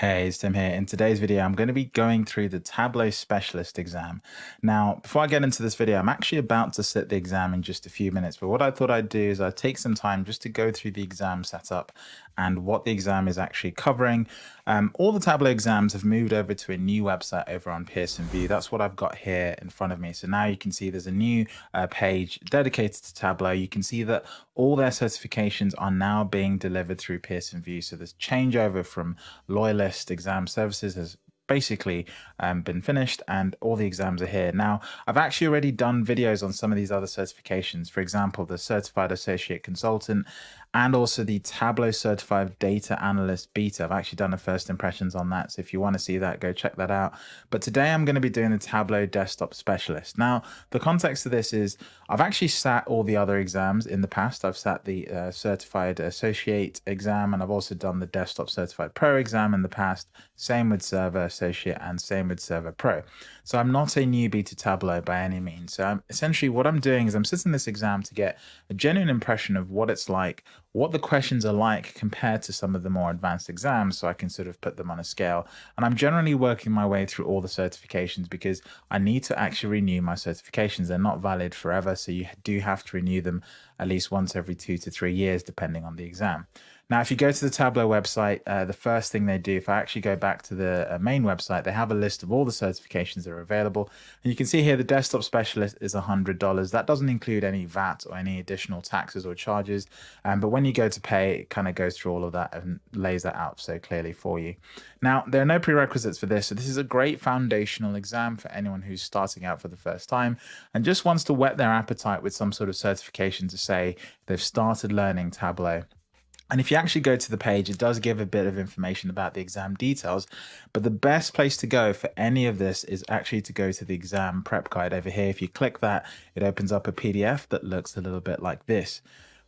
Hey, it's Tim here. In today's video, I'm going to be going through the Tableau Specialist exam. Now, before I get into this video, I'm actually about to sit the exam in just a few minutes, but what I thought I'd do is I'd take some time just to go through the exam setup and what the exam is actually covering. Um, all the Tableau exams have moved over to a new website over on Pearson VUE. That's what I've got here in front of me. So now you can see there's a new uh, page dedicated to Tableau. You can see that all their certifications are now being delivered through Pearson VUE. So this changeover from Loyalist Exam Services has basically um, been finished and all the exams are here. Now, I've actually already done videos on some of these other certifications. For example, the Certified Associate Consultant and also the Tableau Certified Data Analyst Beta. I've actually done a first impressions on that. So if you want to see that, go check that out. But today I'm going to be doing the Tableau Desktop Specialist. Now, the context of this is I've actually sat all the other exams in the past. I've sat the uh, Certified Associate exam and I've also done the Desktop Certified Pro exam in the past. Same with Server Associate and same with Server Pro. So I'm not a newbie to Tableau by any means. So I'm, essentially what I'm doing is I'm sitting this exam to get a genuine impression of what it's like, what the questions are like compared to some of the more advanced exams so I can sort of put them on a scale. And I'm generally working my way through all the certifications because I need to actually renew my certifications. They're not valid forever, so you do have to renew them at least once every two to three years, depending on the exam. Now, if you go to the Tableau website, uh, the first thing they do, if I actually go back to the uh, main website, they have a list of all the certifications that are available. And you can see here the desktop specialist is $100. That doesn't include any VAT or any additional taxes or charges. Um, but when you go to pay, it kind of goes through all of that and lays that out so clearly for you. Now, there are no prerequisites for this. So this is a great foundational exam for anyone who's starting out for the first time and just wants to whet their appetite with some sort of certification to say they've started learning Tableau and if you actually go to the page, it does give a bit of information about the exam details. But the best place to go for any of this is actually to go to the exam prep guide over here. If you click that, it opens up a PDF that looks a little bit like this.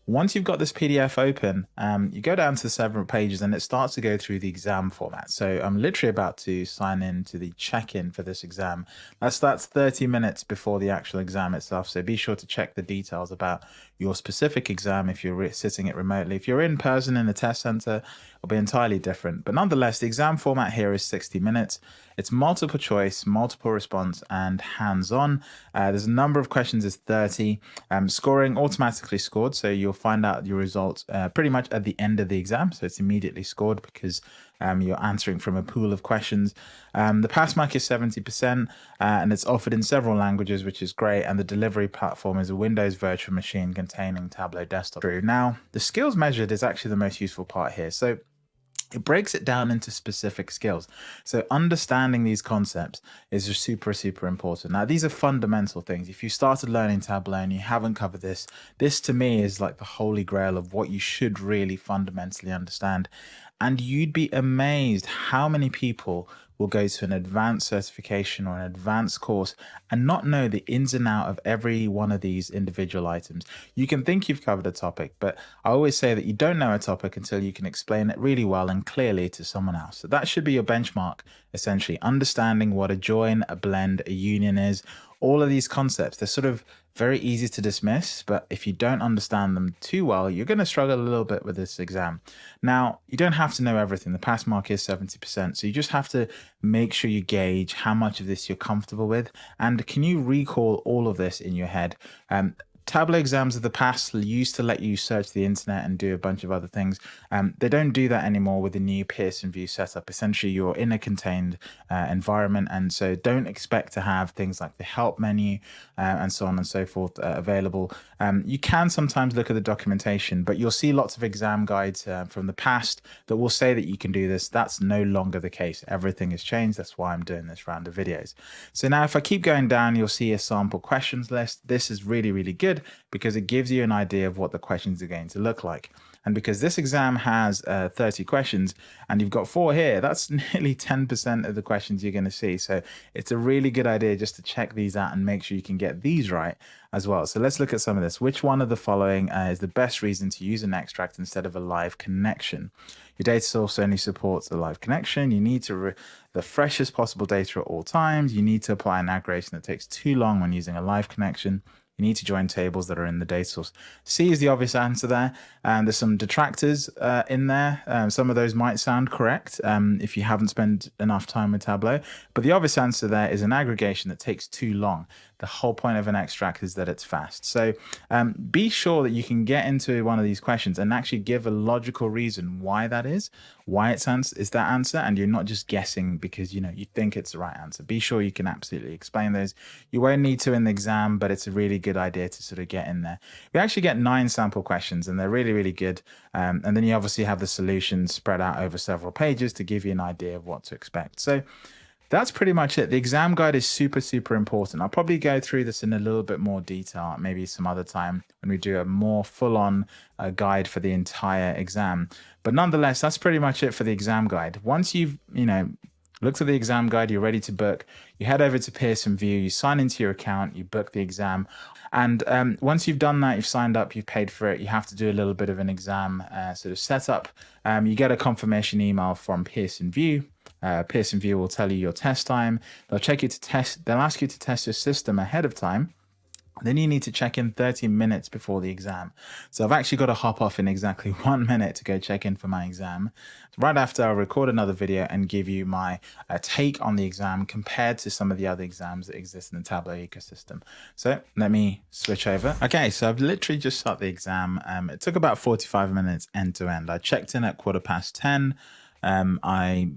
Once you've got this PDF open, um, you go down to several pages and it starts to go through the exam format. So I'm literally about to sign in to the check-in for this exam. That starts 30 minutes before the actual exam itself. So be sure to check the details about your specific exam if you're sitting it remotely. If you're in person in the test center, it'll be entirely different. But nonetheless, the exam format here is 60 minutes. It's multiple choice, multiple response, and hands-on. Uh, there's a number of questions is 30. Um, scoring automatically scored, so you'll find out your results uh, pretty much at the end of the exam. So it's immediately scored because um, you're answering from a pool of questions. Um, the pass mark is 70% uh, and it's offered in several languages, which is great. And the delivery platform is a Windows virtual machine containing Tableau desktop. Now, the skills measured is actually the most useful part here. So it breaks it down into specific skills. So understanding these concepts is super, super important. Now, these are fundamental things. If you started learning Tableau and you haven't covered this, this to me is like the holy grail of what you should really fundamentally understand. And you'd be amazed how many people will go to an advanced certification or an advanced course and not know the ins and out of every one of these individual items. You can think you've covered a topic, but I always say that you don't know a topic until you can explain it really well and clearly to someone else. So that should be your benchmark, essentially understanding what a join, a blend, a union is, all of these concepts, they're sort of very easy to dismiss, but if you don't understand them too well, you're going to struggle a little bit with this exam. Now, you don't have to know everything. The pass mark is 70%. So you just have to make sure you gauge how much of this you're comfortable with. And can you recall all of this in your head? Um, Tableau exams of the past used to let you search the internet and do a bunch of other things. Um, they don't do that anymore with the new Pearson VUE setup. Essentially, you're in a contained uh, environment, and so don't expect to have things like the help menu uh, and so on and so forth uh, available. Um, you can sometimes look at the documentation, but you'll see lots of exam guides uh, from the past that will say that you can do this. That's no longer the case. Everything has changed. That's why I'm doing this round of videos. So now if I keep going down, you'll see a sample questions list. This is really, really good because it gives you an idea of what the questions are going to look like. And because this exam has uh, 30 questions and you've got four here, that's nearly 10% of the questions you're going to see. So it's a really good idea just to check these out and make sure you can get these right as well. So let's look at some of this. Which one of the following uh, is the best reason to use an extract instead of a live connection? Your data source only supports a live connection. You need to the freshest possible data at all times. You need to apply an aggregation that takes too long when using a live connection. You need to join tables that are in the data source. C is the obvious answer there. And there's some detractors uh, in there. Um, some of those might sound correct um, if you haven't spent enough time with Tableau. But the obvious answer there is an aggregation that takes too long. The whole point of an extract is that it's fast. So um, be sure that you can get into one of these questions and actually give a logical reason why that is, why it's answer is that answer, and you're not just guessing because you know you think it's the right answer. Be sure you can absolutely explain those. You won't need to in the exam, but it's a really good idea to sort of get in there. We actually get nine sample questions, and they're really really good. Um, and then you obviously have the solutions spread out over several pages to give you an idea of what to expect. So that's pretty much it. The exam guide is super, super important. I'll probably go through this in a little bit more detail, maybe some other time when we do a more full on uh, guide for the entire exam. But nonetheless, that's pretty much it for the exam guide. Once you've, you know, looked at the exam guide, you're ready to book, you head over to Pearson VUE, you sign into your account, you book the exam. And um, once you've done that, you've signed up, you've paid for it, you have to do a little bit of an exam uh, sort of setup. Um, you get a confirmation email from Pearson VUE uh, Pearson VUE will tell you your test time. They'll check you to test. They'll ask you to test your system ahead of time. Then you need to check in 30 minutes before the exam. So I've actually got to hop off in exactly one minute to go check in for my exam. Right after I'll record another video and give you my uh, take on the exam compared to some of the other exams that exist in the Tableau ecosystem. So let me switch over. Okay, so I've literally just shot the exam. Um, it took about 45 minutes end to end. I checked in at quarter past 10. Um, I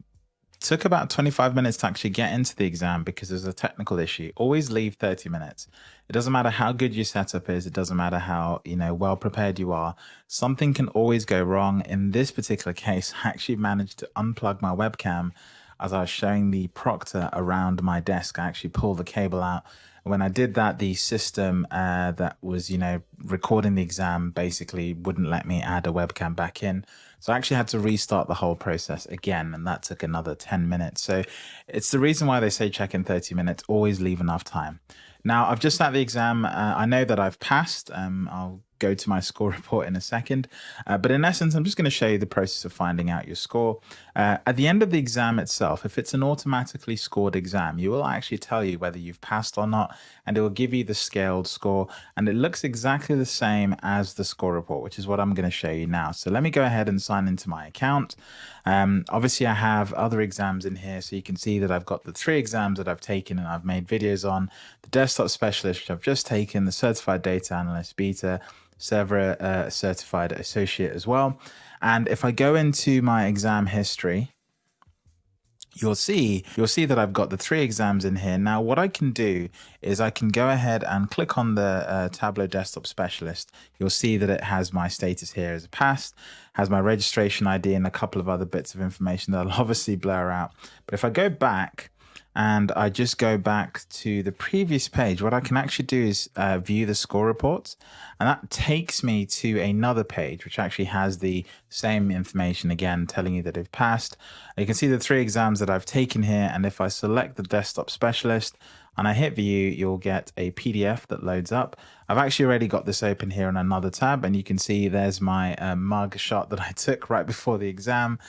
took about 25 minutes to actually get into the exam because there's a technical issue. Always leave 30 minutes. It doesn't matter how good your setup is. It doesn't matter how, you know, well prepared you are. Something can always go wrong. In this particular case, I actually managed to unplug my webcam as I was showing the proctor around my desk. I actually pulled the cable out when I did that, the system uh, that was, you know, recording the exam basically wouldn't let me add a webcam back in. So I actually had to restart the whole process again, and that took another 10 minutes. So it's the reason why they say check in 30 minutes, always leave enough time. Now, I've just sat the exam. Uh, I know that I've passed. Um, I'll go to my score report in a second. Uh, but in essence, I'm just going to show you the process of finding out your score. Uh, at the end of the exam itself, if it's an automatically scored exam, you will actually tell you whether you've passed or not, and it will give you the scaled score. And it looks exactly the same as the score report, which is what I'm going to show you now. So let me go ahead and sign into my account. Um, obviously, I have other exams in here, so you can see that I've got the three exams that I've taken and I've made videos on, the desktop specialist, which I've just taken, the certified data analyst beta, SEVRA uh, certified associate as well. And if I go into my exam history, you'll see you'll see that I've got the three exams in here. Now what I can do is I can go ahead and click on the uh, Tableau Desktop Specialist. You'll see that it has my status here as a passed, has my registration ID and a couple of other bits of information that I'll obviously blur out. But if I go back and I just go back to the previous page, what I can actually do is uh, view the score reports. And that takes me to another page, which actually has the same information again, telling you that I've passed. You can see the three exams that I've taken here. And if I select the desktop specialist, and I hit view, you'll get a PDF that loads up. I've actually already got this open here on another tab and you can see there's my uh, mug shot that I took right before the exam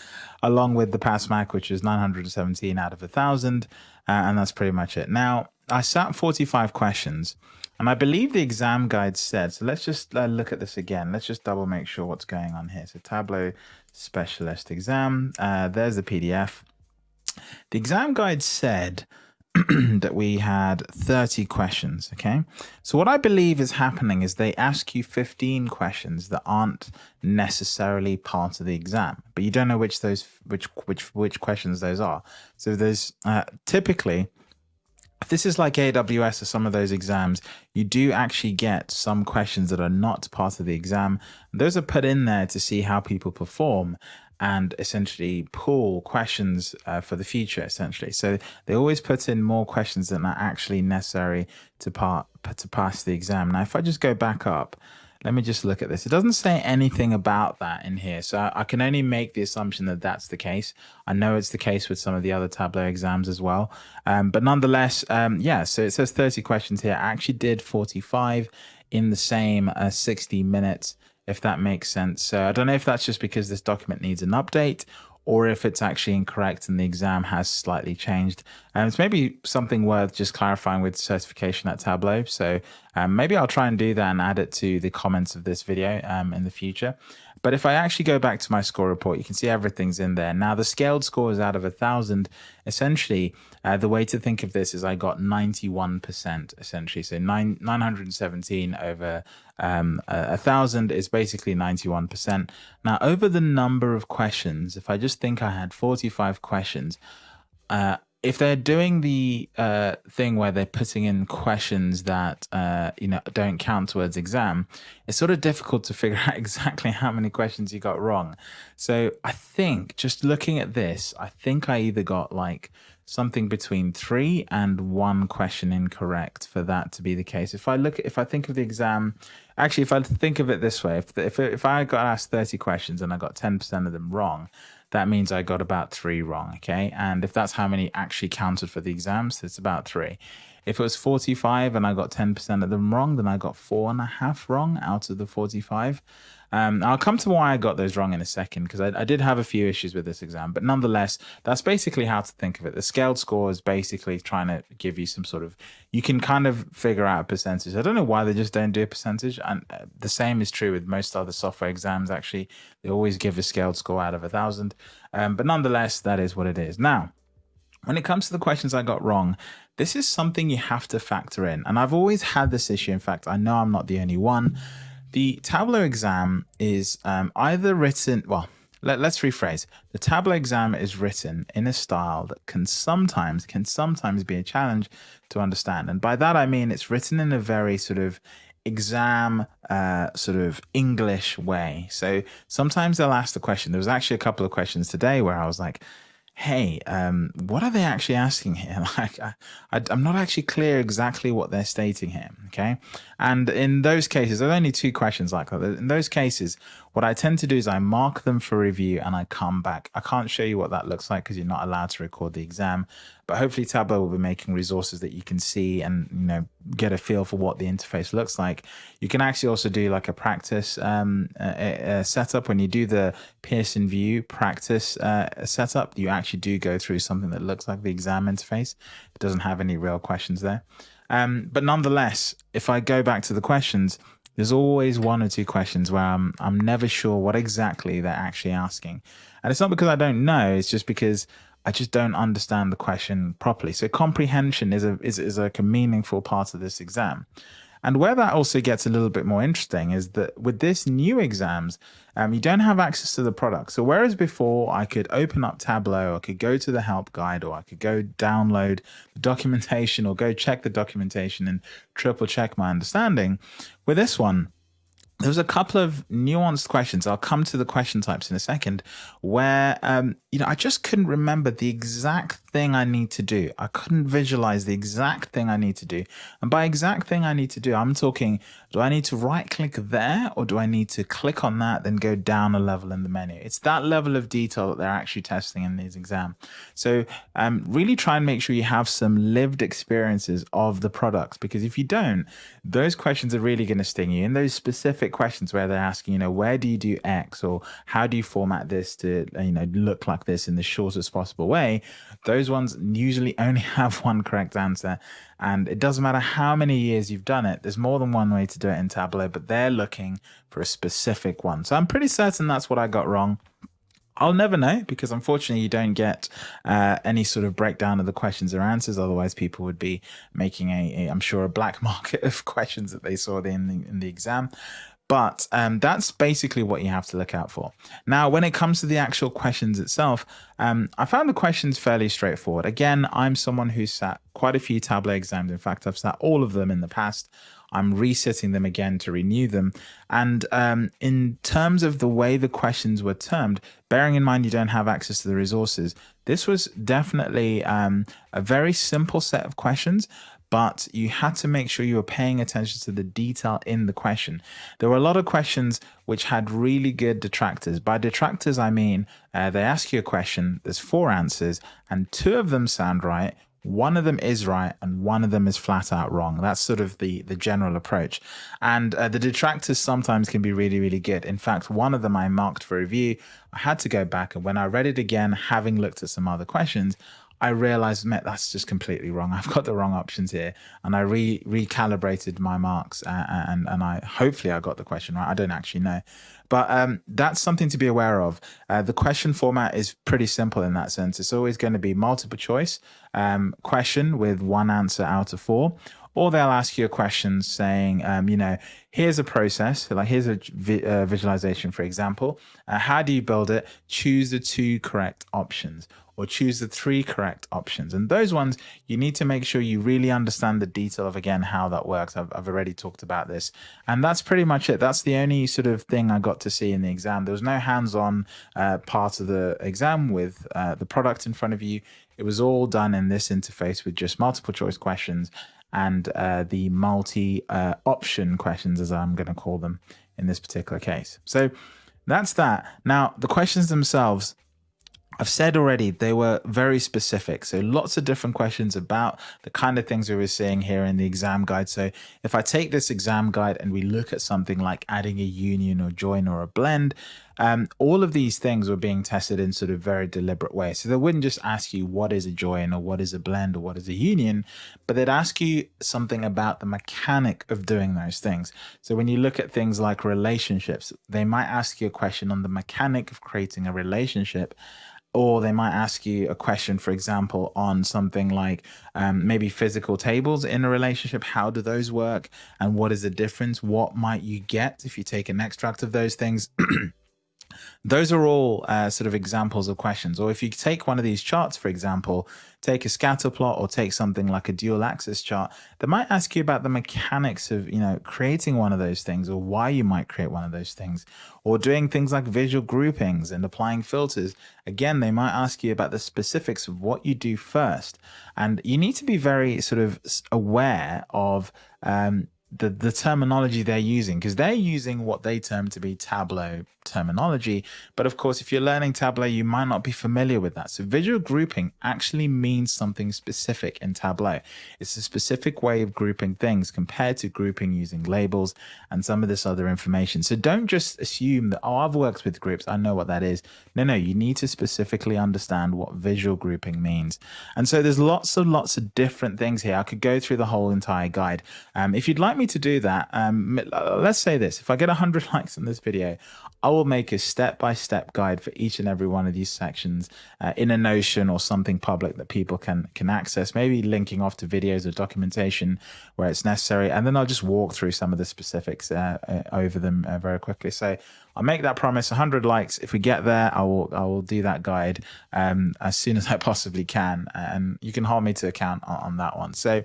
along with the pass mark, which is 917 out of a thousand. Uh, and that's pretty much it. Now I sat 45 questions and I believe the exam guide said, so let's just uh, look at this again. Let's just double make sure what's going on here. So Tableau specialist exam, uh, there's the PDF. The exam guide said that we had 30 questions. Okay. So, what I believe is happening is they ask you 15 questions that aren't necessarily part of the exam, but you don't know which those, which, which, which questions those are. So, there's uh, typically, if this is like AWS or some of those exams, you do actually get some questions that are not part of the exam. Those are put in there to see how people perform and essentially pull questions uh, for the future essentially. So they always put in more questions than are actually necessary to part to pass the exam. Now if i just go back up let me just look at this. It doesn't say anything about that in here. So i can only make the assumption that that's the case. I know it's the case with some of the other tableau exams as well. Um, but nonetheless um, yeah so it says 30 questions here. I actually did 45 in the same uh, 60 minutes if that makes sense. So I don't know if that's just because this document needs an update or if it's actually incorrect and the exam has slightly changed. And it's maybe something worth just clarifying with certification at Tableau. So um, maybe I'll try and do that and add it to the comments of this video um, in the future. But if I actually go back to my score report, you can see everything's in there. Now the scaled score is out of a thousand. Essentially, uh, the way to think of this is I got 91% essentially. So nine, 917 over um, a thousand is basically 91%. Now over the number of questions, if I just think I had 45 questions, uh, if they're doing the uh, thing where they're putting in questions that uh, you know don't count towards exam, it's sort of difficult to figure out exactly how many questions you got wrong. So I think just looking at this, I think I either got like something between three and one question incorrect for that to be the case. If I look, if I think of the exam, actually, if I think of it this way, if if if I got asked thirty questions and I got ten percent of them wrong that means I got about three wrong, okay? And if that's how many actually counted for the exams, it's about three. If it was 45 and I got 10% of them wrong, then I got four and a half wrong out of the 45. Um, I'll come to why I got those wrong in a second because I, I, did have a few issues with this exam, but nonetheless, that's basically how to think of it. The scaled score is basically trying to give you some sort of, you can kind of figure out a percentage. I don't know why they just don't do a percentage. And uh, the same is true with most other software exams, actually. They always give a scaled score out of a thousand. Um, but nonetheless, that is what it is. Now, when it comes to the questions I got wrong, this is something you have to factor in. And I've always had this issue. In fact, I know I'm not the only one. The Tableau exam is um, either written, well, let, us rephrase. The Tableau exam is written in a style that can sometimes, can sometimes be a challenge to understand. And by that, I mean, it's written in a very sort of exam uh, sort of English way. So sometimes they'll ask the question. There was actually a couple of questions today where I was like, hey, um, what are they actually asking here? Like, I, am not actually clear exactly what they're stating here. Okay. And in those cases, there's only two questions like that. In those cases, what I tend to do is I mark them for review and I come back. I can't show you what that looks like because you're not allowed to record the exam, but hopefully Tableau will be making resources that you can see and, you know, get a feel for what the interface looks like. You can actually also do like a practice um, a, a setup when you do the Pearson VUE practice uh, setup. You actually do go through something that looks like the exam interface. It doesn't have any real questions there. Um, but nonetheless, if I go back to the questions, there's always one or two questions where I'm I'm never sure what exactly they're actually asking. And it's not because I don't know, it's just because I just don't understand the question properly. So comprehension is a is, is like a meaningful part of this exam. And where that also gets a little bit more interesting is that with this new exams, um, you don't have access to the product. So whereas before I could open up Tableau, I could go to the help guide, or I could go download the documentation or go check the documentation and triple check my understanding, with this one, there was a couple of nuanced questions. I'll come to the question types in a second, where um, you know I just couldn't remember the exact thing I need to do. I couldn't visualize the exact thing I need to do. And by exact thing I need to do, I'm talking, do I need to right click there or do I need to click on that, then go down a level in the menu? It's that level of detail that they're actually testing in these exam. So um, really try and make sure you have some lived experiences of the products, because if you don't, those questions are really going to sting you. In those specific questions where they're asking, you know, where do you do X or how do you format this to, you know, look like this in the shortest possible way, those those ones usually only have one correct answer. And it doesn't matter how many years you've done it, there's more than one way to do it in Tableau, but they're looking for a specific one. So I'm pretty certain that's what I got wrong. I'll never know because unfortunately you don't get uh, any sort of breakdown of the questions or answers. Otherwise, people would be making a, a I'm sure, a black market of questions that they saw in the, in the exam. But um, that's basically what you have to look out for. Now, when it comes to the actual questions itself, um, I found the questions fairly straightforward. Again, I'm someone who sat quite a few Tableau exams. In fact, I've sat all of them in the past. I'm resetting them again to renew them. And um, in terms of the way the questions were termed, bearing in mind you don't have access to the resources, this was definitely um, a very simple set of questions, but you had to make sure you were paying attention to the detail in the question. There were a lot of questions which had really good detractors. By detractors, I mean uh, they ask you a question, there's four answers, and two of them sound right, one of them is right and one of them is flat out wrong that's sort of the the general approach and uh, the detractors sometimes can be really really good in fact one of them i marked for review I had to go back. And when I read it again, having looked at some other questions, I realized, Met, that's just completely wrong. I've got the wrong options here, and I re recalibrated my marks, uh, and and I hopefully I got the question right. I don't actually know, but um, that's something to be aware of. Uh, the question format is pretty simple in that sense. It's always going to be multiple choice um, question with one answer out of four, or they'll ask you a question saying, um, you know, here's a process, like here's a vi uh, visualization, for example. Uh, how do you build it? Choose the two correct options or choose the three correct options. And those ones, you need to make sure you really understand the detail of, again, how that works. I've, I've already talked about this. And that's pretty much it. That's the only sort of thing I got to see in the exam. There was no hands-on uh, part of the exam with uh, the product in front of you. It was all done in this interface with just multiple choice questions and uh, the multi uh, option questions, as I'm going to call them in this particular case. So that's that. Now, the questions themselves, I've said already they were very specific. So lots of different questions about the kind of things we were seeing here in the exam guide. So if I take this exam guide and we look at something like adding a union or join or a blend, um, all of these things were being tested in sort of very deliberate way. So they wouldn't just ask you what is a join or what is a blend or what is a union, but they'd ask you something about the mechanic of doing those things. So when you look at things like relationships, they might ask you a question on the mechanic of creating a relationship or they might ask you a question, for example, on something like um, maybe physical tables in a relationship. How do those work? And what is the difference? What might you get if you take an extract of those things? Those are all uh, sort of examples of questions. Or if you take one of these charts, for example, take a scatter plot or take something like a dual axis chart, they might ask you about the mechanics of, you know, creating one of those things or why you might create one of those things or doing things like visual groupings and applying filters. Again, they might ask you about the specifics of what you do first. And you need to be very sort of aware of um, the, the terminology they're using because they're using what they term to be Tableau terminology. But of course, if you're learning Tableau, you might not be familiar with that. So visual grouping actually means something specific in Tableau. It's a specific way of grouping things compared to grouping using labels and some of this other information. So don't just assume that, oh, I've worked with groups. I know what that is. No, no, you need to specifically understand what visual grouping means. And so there's lots and lots of different things here. I could go through the whole entire guide. Um, if you'd like me to do that, um, let's say this, if I get 100 likes on this video, I will make a step-by-step guide for each and every one of these sections uh, in a Notion or something public that people can can access, maybe linking off to videos or documentation where it's necessary. And then I'll just walk through some of the specifics uh, uh, over them uh, very quickly. So I'll make that promise 100 likes. If we get there, I will I will do that guide um, as soon as I possibly can. And you can hold me to account on, on that one. So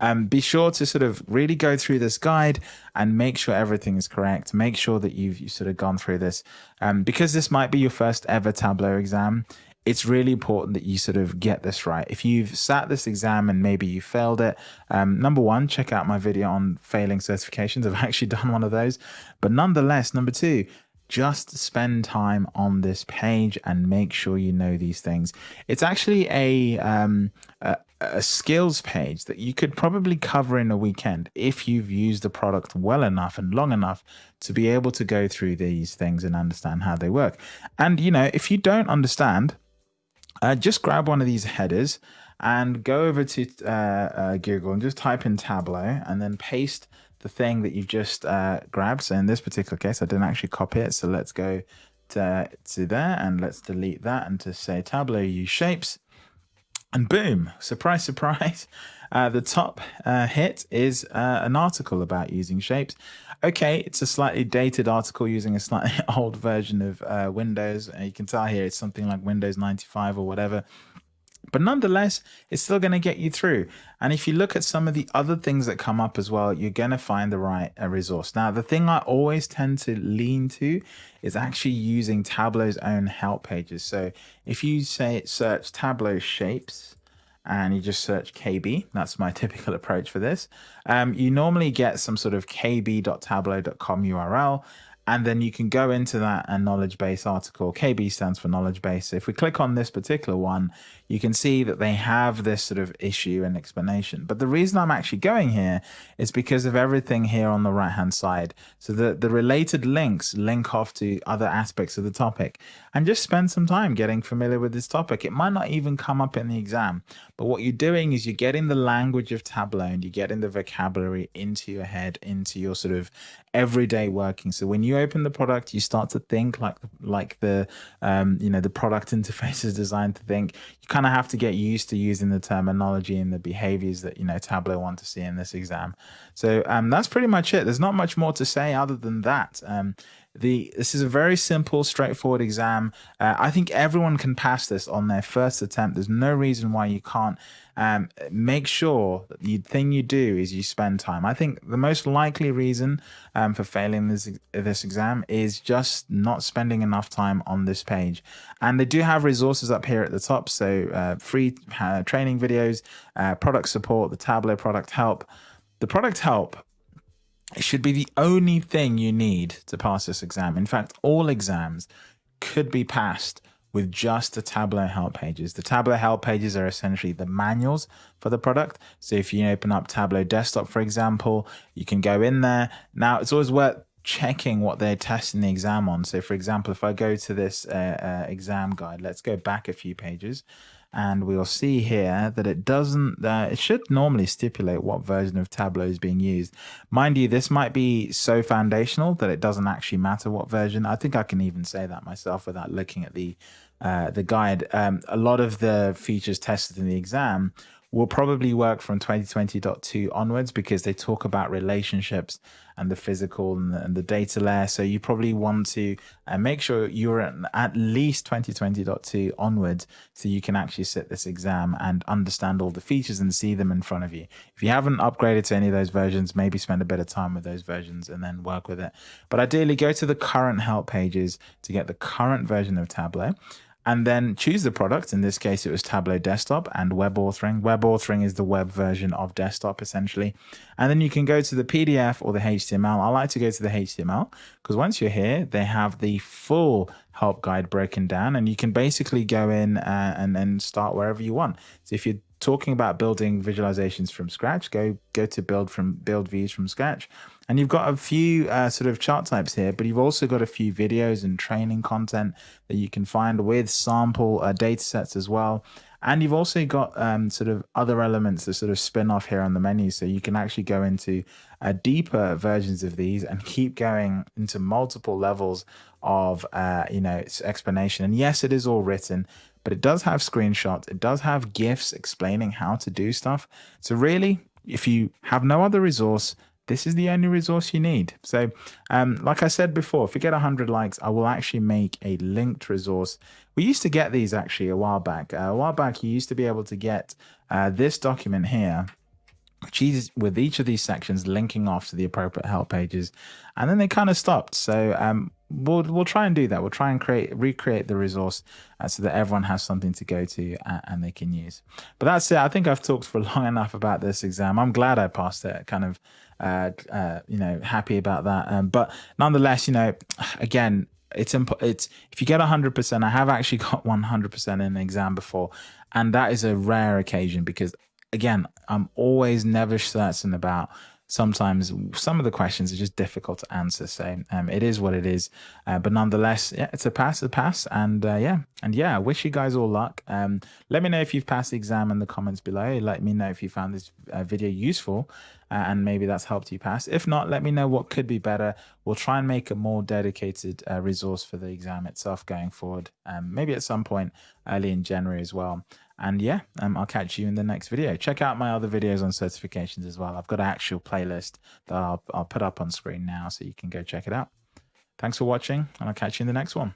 um, be sure to sort of really go through this guide and make sure everything is correct. Make sure that you've, you've sort of gone through this um, because this might be your first ever Tableau exam it's really important that you sort of get this right. If you've sat this exam and maybe you failed it, um, number one, check out my video on failing certifications. I've actually done one of those. But nonetheless, number two, just spend time on this page and make sure you know these things. It's actually a, um, a, a skills page that you could probably cover in a weekend if you've used the product well enough and long enough to be able to go through these things and understand how they work. And, you know, if you don't understand, uh, just grab one of these headers and go over to uh, uh, Google and just type in Tableau and then paste the thing that you've just uh, grabbed. So in this particular case, I didn't actually copy it. So let's go to, to there and let's delete that and to say Tableau use shapes. And boom, surprise, surprise. Uh, the top uh, hit is uh, an article about using shapes. Okay, it's a slightly dated article using a slightly old version of uh, Windows. you can tell here it's something like Windows 95 or whatever. But nonetheless, it's still going to get you through. And if you look at some of the other things that come up as well, you're going to find the right uh, resource. Now, the thing I always tend to lean to is actually using Tableau's own help pages. So if you say search Tableau shapes, and you just search KB. That's my typical approach for this. Um, you normally get some sort of kb.tableau.com URL and then you can go into that and knowledge base article. KB stands for knowledge base. So if we click on this particular one, you can see that they have this sort of issue and explanation. But the reason I'm actually going here is because of everything here on the right hand side. So the, the related links link off to other aspects of the topic and just spend some time getting familiar with this topic. It might not even come up in the exam, but what you're doing is you're getting the language of Tableau and you're getting the vocabulary into your head, into your sort of everyday working. So when you open the product, you start to think like like the um, you know the product interface is designed to think. You kind of have to get used to using the terminology and the behaviors that you know Tableau want to see in this exam. So um, that's pretty much it. There's not much more to say other than that. Um, the this is a very simple, straightforward exam. Uh, I think everyone can pass this on their first attempt. There's no reason why you can't. Um, make sure that the thing you do is you spend time. I think the most likely reason um, for failing this this exam is just not spending enough time on this page. And they do have resources up here at the top, so uh, free uh, training videos, uh, product support, the Tableau product help. The product help it should be the only thing you need to pass this exam. In fact, all exams could be passed with just the Tableau help pages. The Tableau help pages are essentially the manuals for the product. So if you open up Tableau Desktop, for example, you can go in there. Now, it's always worth checking what they're testing the exam on. So for example, if I go to this uh, uh, exam guide, let's go back a few pages and we'll see here that it doesn't uh, it should normally stipulate what version of tableau is being used. Mind you this might be so foundational that it doesn't actually matter what version. I think i can even say that myself without looking at the uh, the guide. Um, a lot of the features tested in the exam will probably work from 2020.2 onwards because they talk about relationships and the physical and the, and the data layer. So you probably want to uh, make sure you're at, at least 2020.2 onwards so you can actually sit this exam and understand all the features and see them in front of you. If you haven't upgraded to any of those versions, maybe spend a bit of time with those versions and then work with it. But ideally, go to the current help pages to get the current version of Tableau and then choose the product. In this case, it was Tableau Desktop and Web Authoring. Web Authoring is the web version of Desktop, essentially. And then you can go to the PDF or the HTML. I like to go to the HTML because once you're here, they have the full help guide broken down, and you can basically go in uh, and then start wherever you want. So if you're talking about building visualizations from scratch, go go to build from build views from scratch. And you've got a few uh, sort of chart types here, but you've also got a few videos and training content that you can find with sample uh, data sets as well. And you've also got um, sort of other elements that sort of spin off here on the menu. So you can actually go into uh, deeper versions of these and keep going into multiple levels of, uh, you know, its explanation. And yes, it is all written, but it does have screenshots. It does have GIFs explaining how to do stuff. So really, if you have no other resource, this is the only resource you need. So, um, like I said before, if you get 100 likes, I will actually make a linked resource. We used to get these actually a while back. Uh, a while back, you used to be able to get uh, this document here which is with each of these sections linking off to the appropriate help pages and then they kind of stopped so um, we'll we'll try and do that. We'll try and create recreate the resource uh, so that everyone has something to go to uh, and they can use. But that's it. I think i've talked for long enough about this exam. I'm glad i passed it. Kind of uh, uh you know happy about that. Um, but nonetheless you know again it's imp- it's if you get 100% i have actually got 100% in an exam before and that is a rare occasion because again, I'm always never certain about sometimes some of the questions are just difficult to answer. So um, it is what it is. Uh, but nonetheless, yeah, it's a pass, a pass. And uh, yeah, and yeah, wish you guys all luck. Um, let me know if you've passed the exam in the comments below. Let me know if you found this uh, video useful uh, and maybe that's helped you pass. If not, let me know what could be better. We'll try and make a more dedicated uh, resource for the exam itself going forward. Um, maybe at some point early in January as well. And yeah, um, I'll catch you in the next video. Check out my other videos on certifications as well. I've got an actual playlist that I'll, I'll put up on screen now so you can go check it out. Thanks for watching and I'll catch you in the next one.